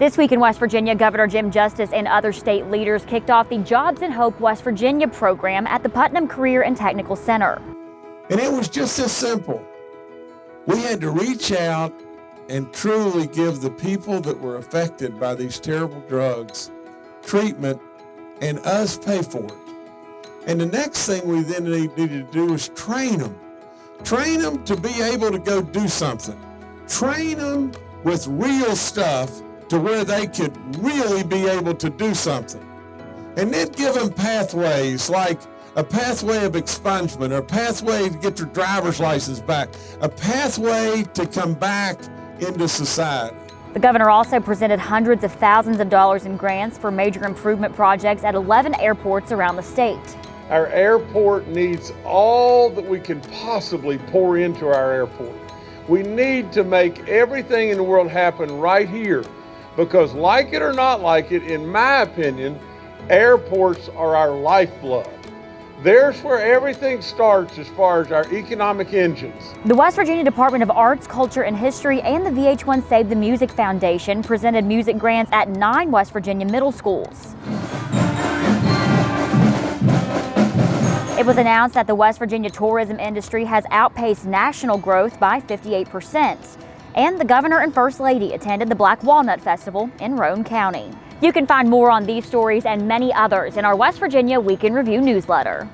This week in West Virginia, Governor Jim Justice and other state leaders kicked off the Jobs and Hope West Virginia program at the Putnam Career and Technical Center. And it was just as simple. We had to reach out and truly give the people that were affected by these terrible drugs treatment and us pay for it. And the next thing we then needed to do was train them. Train them to be able to go do something. Train them with real stuff to where they could really be able to do something. And then give them pathways like a pathway of expungement, or a pathway to get their driver's license back, a pathway to come back into society. The governor also presented hundreds of thousands of dollars in grants for major improvement projects at 11 airports around the state. Our airport needs all that we can possibly pour into our airport. We need to make everything in the world happen right here because like it or not like it, in my opinion, airports are our lifeblood. There's where everything starts as far as our economic engines. The West Virginia Department of Arts, Culture, and History and the VH1 Save the Music Foundation presented music grants at nine West Virginia middle schools. It was announced that the West Virginia tourism industry has outpaced national growth by 58 percent and the governor and first lady attended the Black Walnut Festival in Roane County. You can find more on these stories and many others in our West Virginia Week in Review newsletter.